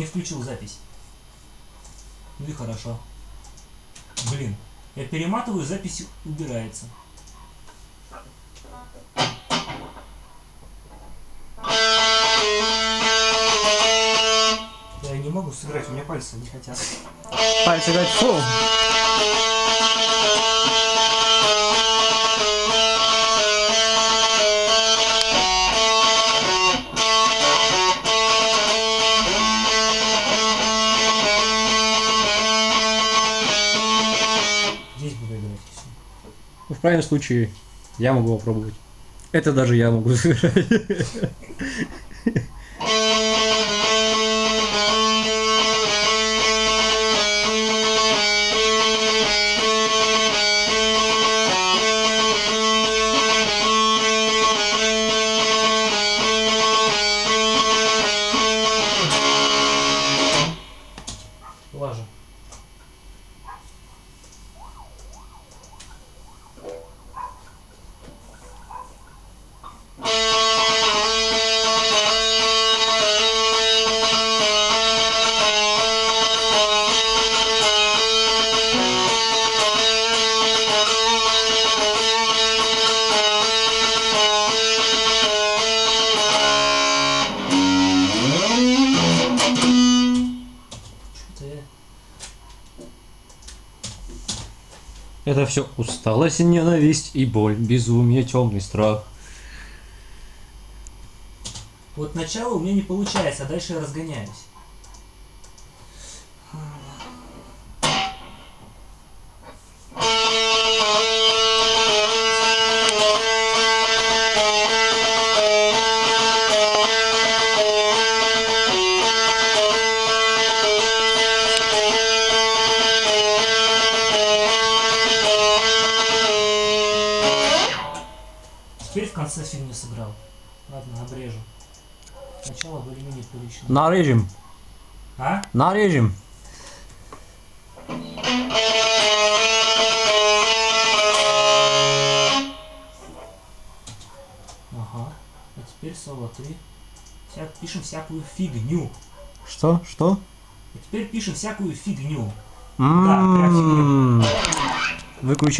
не включил запись. Ну и хорошо. Блин, я перематываю, запись убирается. Я не могу сыграть, у меня пальцы не хотят. Пальцы говорят, фу. В крайнем случае, я могу попробовать. Это даже я могу сыграть. Лажа. Это все усталость, ненависть и боль, безумие, темный страх. Вот начало у меня не получается, а дальше я разгоняюсь. В конце фигню сыграл. Ладно, обрежу. Начало более-менее прилично. Нарежем, А? нарежем. Ага. А теперь соло 3. Вся... Пишем всякую фигню. Что? Что? А теперь пишем всякую фигню. М-м-м. прям фигню. Выключай.